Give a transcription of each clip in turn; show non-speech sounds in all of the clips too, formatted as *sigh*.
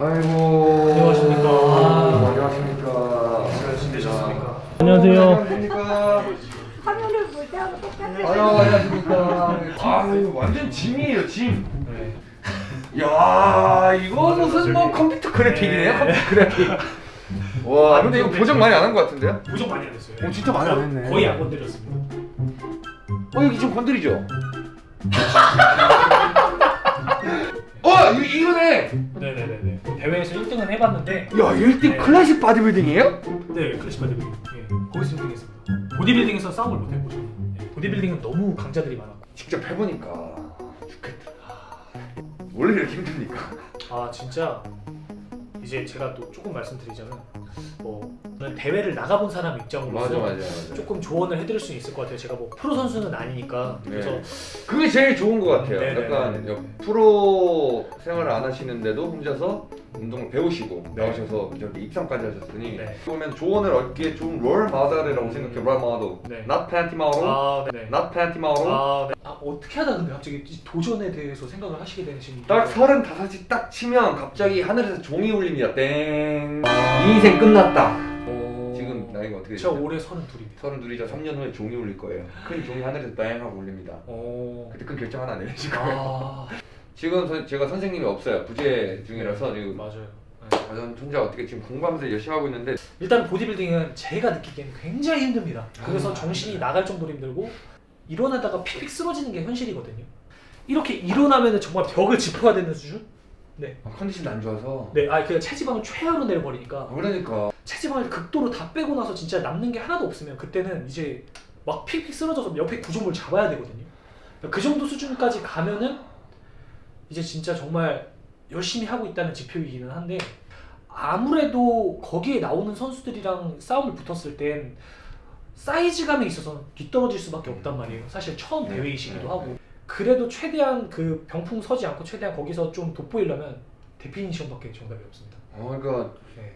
아이고. 안녕하십니까. 아. 안녕하십니까. 준비되셨습니까? 안녕하세요. 화면을 볼 때하고 똑같아요. 아유 안녕하십니까. 아유 완전 짐이에요 짐. 네. 야 이거 무슨 뭐 컴퓨터 그래픽이네요 네. 컴퓨터 그래픽. 와 근데 이거 보정 많이 안 한 것 같은데요? 부족 많이 안 했어요. 어, 진짜 많이 안 했네. 거의 안 건드렸습니다. 어 여기 좀 건드리죠. *laughs* 어 이, 이거네. 네네네네. 대회에서 1등은 해봤는데 야 1등 네. 클래식 바디빌딩이에요? 네 클래식 바디빌딩. 예, 거기서 1등했습니다. 보디빌딩에서 싸움을 못했고 저는. 예, 보디빌딩은 너무 강자들이 많았고. 직접 해보니까 좋겠다. 원래 이렇게 힘듭니까? 아 진짜 이제 제가 또 조금 말씀드리자면 뭐 대회를 나가본 사람 입장으로서 맞아. 조금 조언을 해드릴 수 있을 것 같아요. 제가 뭐 프로 선수는 아니니까 네. 그래서 그게 제일 좋은 것 같아요. 네네네. 약간 여- 프로 생활을 안 하시는데도 혼자서 운동을 배우시고 네. 나오셔서 저기 입상까지 하셨으니 네. 그러면 조언을 얻기에 좋은 롤 모델이라고 생각해. 롤 모델. 네. not panty model, 아 네. not panty model. 아, 네. 아 어떻게 하다 근데 갑자기 이 도전에 대해서 생각을 하시게 되신 딱 서른다섯이 딱 치면 갑자기 하늘에서 종이 울립니다. 땡. 이 인생 끝났다. 어... 지금 나이가 어떻게 저 되죠? 올해 32입니다. 서른 둘이자 3년 후에 종이 울릴 거예요. 큰 종이 하늘에서 땡 하고 울립니다. 어... 그때 큰 결정 하나 내리실 거예요. 아 *laughs* 지금 선- 제가 선생님이 없어요. 부재 중이라서 지금 맞아요. 네. 아, 전 혼자 어떻게 지금 공부하면서 열심히 하고 있는데 일단 보디빌딩은 제가 느끼기에는 굉장히 힘듭니다. 그래서 아, 정신이 나갈 정도로 힘들고 일어나다가 픽픽 쓰러지는 게 현실이거든요. 이렇게 일어나면은 정말 벽을 짚어야 되는 수준? 아, 컨디션이 안 좋아서 네, 아 그냥 체지방을 최하로 아, 내려버리니까 그러니까 체지방을 극도로 다 빼고 나서 진짜 남는 게 하나도 없으면 그때는 이제 막 픽픽 쓰러져서 옆에 구조물 잡아야 되거든요. 그 정도 수준까지 가면은 이제 진짜 정말 열심히 하고 있다는 지표이기는 한데 아무래도 거기에 나오는 선수들이랑 싸움을 붙었을 땐 사이즈감에 있어서는 뒤떨어질 수밖에 없단 말이에요. 사실 처음 네, 대회이시기도 네, 하고 그래도 최대한 그 병풍 서지 않고 최대한 거기서 좀 돋보이려면 데피니션밖에 정답이 없습니다. 어 그러니까 네.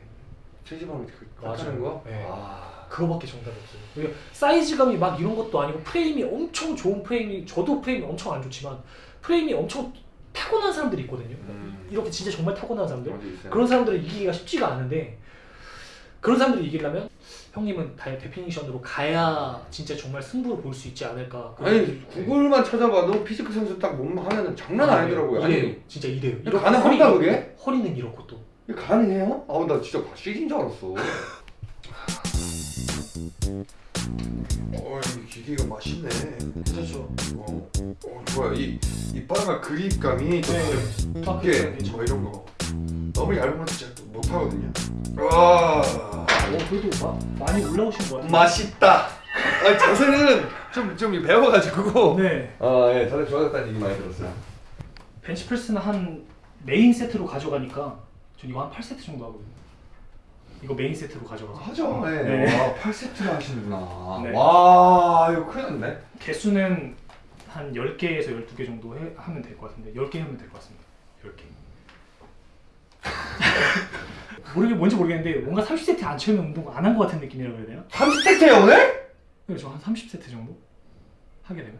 체지방을 그- 맞아요. 거? 네. 아 그거밖에 정답이 없어요. 그리고 사이즈감이 막 이런 것도 아니고 프레임이 엄청 좋은 프레임이 저도 프레임이 엄청 안 좋지만 프레임이 엄청 타고난 사람들이 있거든요. 음. 이렇게 진짜 정말 타고난 사람들 어디 있어요? 그런 사람들을 이기기가 쉽지가 않은데 그런 사람들을 이기려면 형님은 다 definition으로 가야 진짜 정말 승부를 볼 수 있지 않을까. 아니 구글만 찾아봐도 physique 선수 딱 몸만 하면은 장난 아니더라고요. 이래요. 아니 진짜 이래요. 가능한가, 허리- 그게? 허리는 이렇고 또. 이게 가능해요? 아우 나 진짜 CG인 줄 알았어. *laughs* 어, 이 기계가 맛있네. 그렇죠. 어, 어 좋아요. 이 이빨과 그립감이 좀 네. 두께, 뭐 이런 거. 너무 얇은 건 진짜 또 못하거든요. 와, 어, 그래도 마, 많이 올라오신 것 같아요. 맛있다. 아 자세는 좀 좀 배워가지고. 네. 아 예 자세 좋아졌다는 얘기 많이 들었어요. 벤치프레스는 한 메인 세트로 가져가니까 전 이거 한 8세트 정도 하거든요. 이거 메인 세트로 가져가서 하죠. 네. 네. 와 8세트나 하시는구나. 네. 와 이거 큰일 났네. 개수는 한 10개에서 12개 정도 해, 하면 될 것 같은데 10개 하면 될 것 같습니다. 10개. *laughs* 모르게 뭔지 모르겠는데 뭔가 30세트 안 채우면 운동 안 한 것 같은 느낌이라고 해야 되나? 30세트예요 오늘? 그래서 한 30세트 정도 하게 되면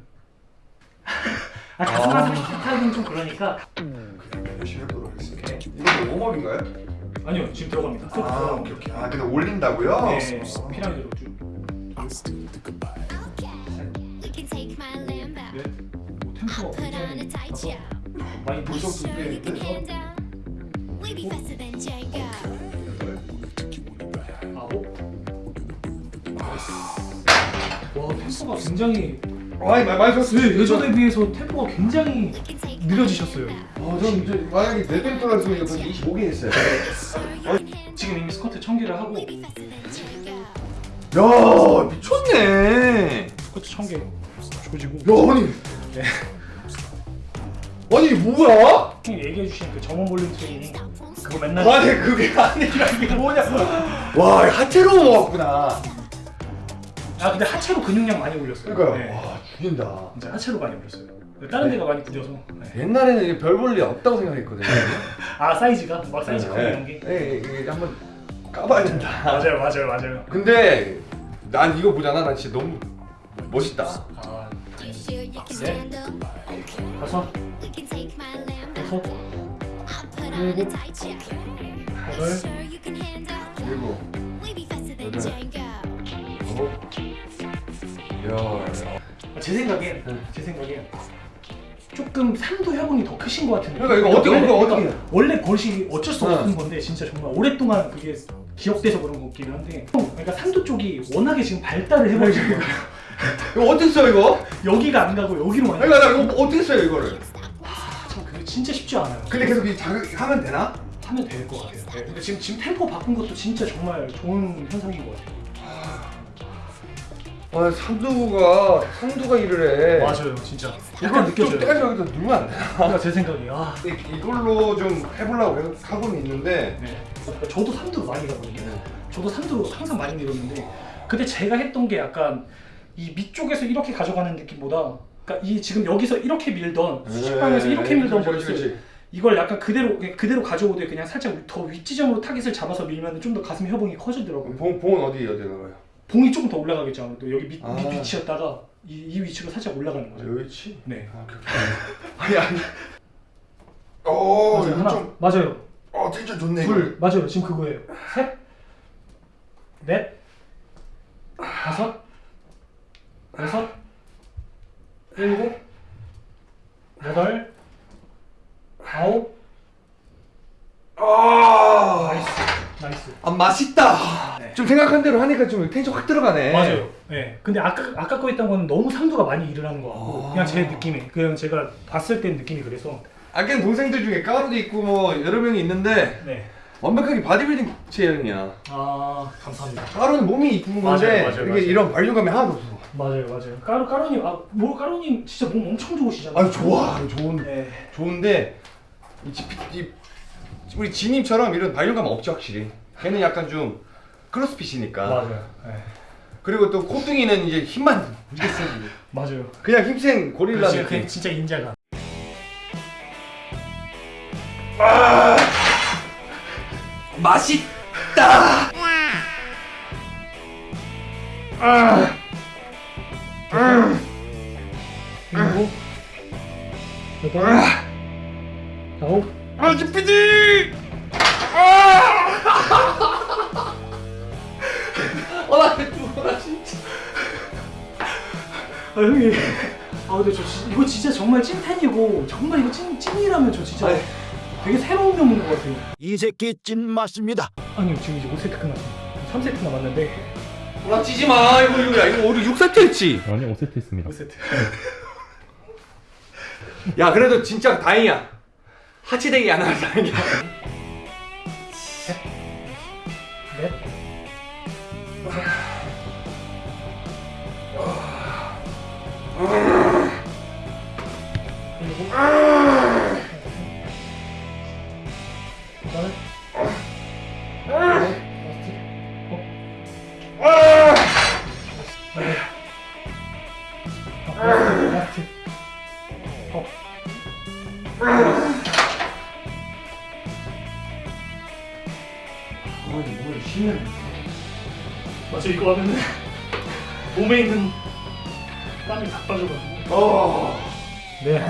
*laughs* 아 가슴만 30세트 하기는 좀 그러니까 그냥 열심히 해보도록 하겠습니다. 이거 웜업인가요? 아니요 지금 들어갑니다. 쭉 아. 오케이 오케이. 아, 근데 올린다고요? 네, 피라미드로 쭉. 네. 뭐 템포가 굉장히 show. 많이 than Django. 아홉. 와 템포가 굉장히 아이 말 많이. 네, 예전에 비해서 템포가 굉장히 느려지셨어요. 아, 전 이제 만약에 네병 떨어지면 벌써 25개 했어요. 지금 이미 스쿼트 1000개를 하고. 야 미쳤네. 스쿼트 1000개 조지고 야 아니. 네. 아니 뭐야? 형님 얘기해 주신 그 점원 볼륨 트레이닝 그거 맨날 아니 그게 아니라 이게 뭐냐? 와 하체로 모았구나. 아 근데 하체로 근육량 많이 올렸어요. 그러니까요. 네. 와 죽인다. 진짜 하체로 많이 올렸어요. 다른 데가 많이 굳어서. 네. 옛날에는 이게 별 볼 일 없다고 생각했거든요. 아 사이즈가 막 사이즈 커 네. 이런 게. 네, 이게 한번 까봐야 된다. 맞아요, 맞아요, 맞아요. 근데 난 이거 보잖아. 난 진짜 너무 멋있다. 아, 네. check. Are you 여덟, sure you can handle? 그리고 We be faster than Django. 야. 아, 제 생각엔 제 생각엔 조금 삼도 협응이 더 크신 것 같은데. 그러니까 이거 어떻게- 이거 어떻게- 원래 버릇이 어쩔 수 네. 없는 건데 진짜 정말 오랫동안 그게 기억돼서 그런 것 같긴 한데. 그러니까 삼도 쪽이 워낙에 지금 발달을 해버리는 거예요. 이거 어떻게 써 이거? 여기가 안 가고 여기로 많이. 그러니까 나 이거 어떻게 써요 이거를? 참 그게 진짜 쉽지 않아요. 근데 계속 이 자극하면 되나? 하면 될 것 같아요. 네, 근데 지금 지금 템포 바꾼 것도 진짜 정말 좋은 현상인 것 같아요. 아 삼두가 삼두가 일을 해. 맞아요, 진짜. 이걸 약간 좀 느껴져요. 떼가지고 여기다 넣으면 안 되나? 그러니까 제 생각이 아. 이- 이걸로 좀 해보려고 계속 하고는 있는데 네. 저도 삼두로 많이 가거든요. 저도 삼두로 항상 많이 밀었는데 근데 제가 했던 게 약간 이 밑쪽에서 이렇게 가져가는 느낌보다 그러니까 이 지금 여기서 이렇게 밀던 식빵에서 이렇게 밀던 버릇을. 이걸 약간 그대로 그대로 가져오되 그냥 살짝 더 윗지점으로 타깃을 잡아서 밀면 좀 더 가슴 협응이 커지더라고요. 봉, 봉은 어디 어디 나가요? 봉이 조금 더 올라가겠죠. 아무래도 여기 밑, 아. 밑 위치였다가 이, 이 위치로 살짝 올라가는 거죠. 여기 있지? 네. 아. 아니 아니 어 맞아요. 이거 하나. 좀 맞아요. 어, 텐션 좋네 둘. 맞아요. 지금 그거예요. 셋. 넷. 다섯. 여섯. 일곱. 여덟. 아홉. 아 nice. nice. 아 맛있다. 네. 좀 생각한 대로 하니까 좀 텐션 확 들어가네. 맞아요. 네. 근데 아까 아까 거 했던 건 너무 삼두가 많이 일을 하는 것 같고 아. 그냥 제 느낌이 그냥 제가 봤을 때 느낌이 그래서 아까 동생들 중에 까루도 있고 뭐 여러 명이 있는데 네. 완벽하게 바디빌딩 체형이야. 아 감사합니다. 까루는 몸이 이쁜 건데 맞아요, 맞아요, 이게 맞아요. 이런 발육감이 하나도 없어. 맞아요, 맞아요. 까루 까루님 아뭐 까루님 진짜 몸 엄청 좋으시잖아요. 아유 좋아, 좋은 네. 좋은데 이, 지, 이 우리 지님처럼 이런 발육감 없지 확실히. 걔는 약간 좀 크로스핏이니까. 맞아요. 네. 그리고 또 코뚱이는 이제 힘만 *laughs* 이게 세지. 맞아요. 그냥 힘센 고릴라 그렇지, 느낌. 진짜 인자가. 맛있다. 일곱, 여덟, 아홉, 아 지피디. 아! 아 형님. *laughs* 아 근데 저 진- 이거 진짜 정말 찐텐이고 정말 이거 찐 찐이라면 저 진짜 아니. 되게 새로운 면인 것 같아요. 이 새끼 찐 맞습니다. 아니요 지금 이제 5세트 끝났어요. 3세트 남았는데 나 찌지 마. 이거 이거 야 이거 우리 6세트 했지. 아니 5세트 했습니다 5세트. *laughs* 야 그래도 진짜 다행이야. 하치대기 안 하는 다행이야. 넷. 맞아 이거 하면은 몸에 있는 땀이 다 빠져가지고. 어. 네.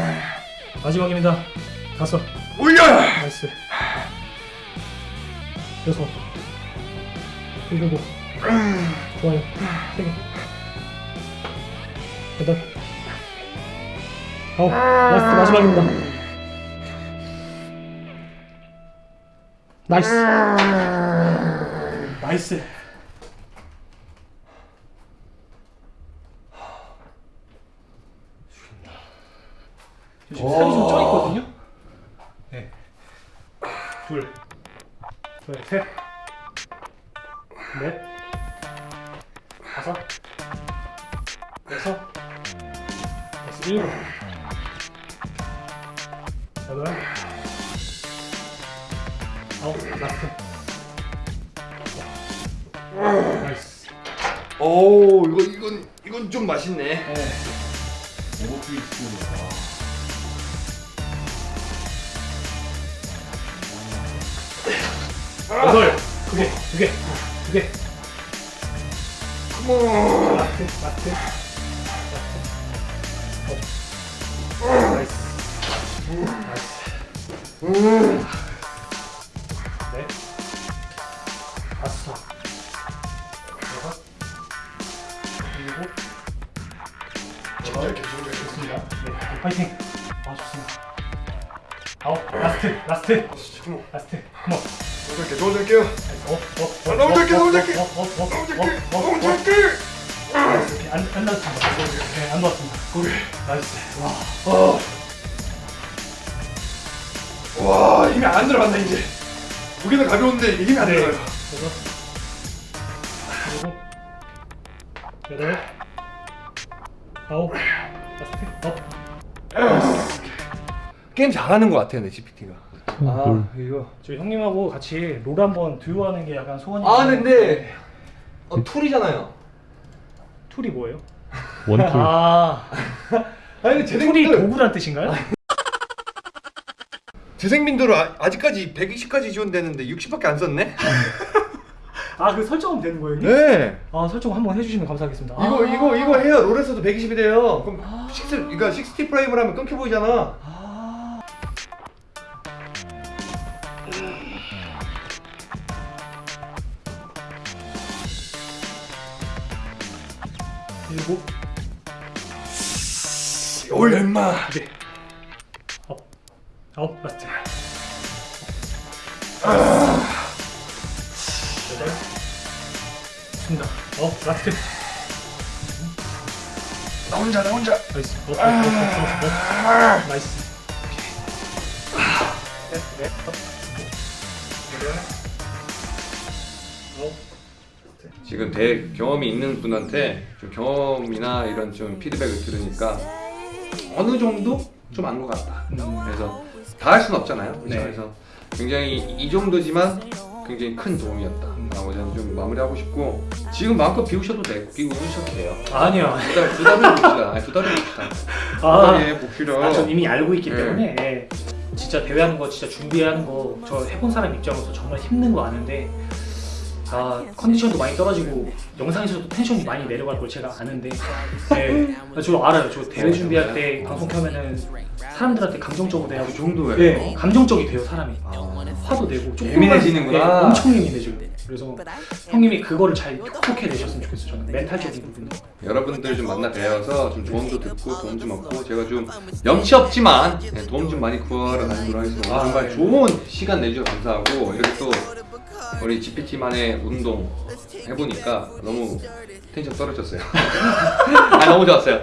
마지막입니다. 다섯 올려. nice. 여섯 일곱 좋아요. 세개 여덟 아홉 last 마지막입니다. 나이스. 나이스 지금 살이 좀 쪄 있거든요. 네. 둘, 둘, 셋, 넷, 다섯, 여섯, 여섯, 일곱, 여덟, 아홉, 라스트. 나이스. 오 이거 이건 이건 좀 맛있네. 네. 여덟, 두 개, 두 개. 두 개. 컴온. 나이스. Nice. 네. 다섯. 여섯. 일곱. 좋습니다. 네, 파이팅. 아 좋습니다. 아홉. last, last, come on last. 짧게 너무 짧게요 어, 어, 어, 아, 너무 짧게, 너무. 어, 어, 어, 어, 너무 어, 어, 어, 너무 어. 짧게 안, 안 닿았습니다. 네, 안 닿았습니다. 오케이 nice. 와. 어. 와 힘이 안 들어간다 이제 무게는 가벼운데 힘이 안 네. 들어가요 여섯. 일곱. 여덟. 아홉. last. up. 게임 잘하는 것 같아요 내 GPT가 아 이거 저희 형님하고 같이 롤 한번 듀오하는 게 약간 소원이. 아 근데 어, 툴이잖아요 툴이 뭐예요? 원툴 아, *laughs* 아니 근데 툴이 재생민들 도구란 뜻인가요? 재생민들은 아, 아직까지 120까지 지원되는데 60밖에 안 썼네? 아, 그 설정은 되는 거예요, 형님? 네 아, 설정 한번 해주시면 감사하겠습니다. 이거 아. 이거 이거 해야 롤에서도 120이 돼요 그럼 6, 그러니까 60 프레임을 하면 끊겨 보이잖아 아. 일곱. 네. 아홉. 아홉. Last. 여덟. 좋습니다. 아홉. Last. 나 혼자 나 혼자 nice. 어, 어, 어, 어, 어, 어. Nice. 넷, 넷, 업. 여덟. 아홉. 지금 대 경험이 있는 분한테 좀 경험이나 이런 좀 피드백을 들으니까 어느 정도 좀 안 것 같다. 그래서 다 할 수는 없잖아요. 그렇죠? 네. 그래서 굉장히 이 정도지만 굉장히 큰 도움이었다 라고 저는 좀 마무리하고 싶고 지금 마음껏 비우셔도 되고 비우셔도 돼요. 아니요. 두 달 두 달을 봅시다. 아니, 두 달을 봅시다. 두 아, 달에 봅시다. 아, 전 이미 알고 있기 네. 때문에 예. 진짜 대회하는 거 진짜 준비하는 거 저 해본 사람 입장으로서 정말 힘든 거 아는데 아 컨디션도 많이 떨어지고 영상에서도 텐션이 많이 내려갈 걸 제가 아는데 예. 아, 저 알아요 저 대회 준비할 때 방송 켜면은 사람들한테 감정적으로 그 대하고 정도예요. 네, 감정적이 돼요 사람이 화도 내고 예민해지는구나. 네, 엄청 예민해져요 그래서 형님이 그거를 잘 톡톡해 내셨으면 좋겠어요 저는 멘탈적인 부분도 여러분들 좀 만나 뵈어서 좀 조언도 듣고 도움 좀 얻고 제가 좀 염치 없지만 네, 도움 좀 많이 구하러 다니도록 하겠습니다. 아, 정말 네. 좋은 시간 내주셔서 감사하고 이렇게 또 우리 GPT만의 운동 해보니까 너무 텐션 떨어졌어요. *laughs* 아 너무 좋았어요.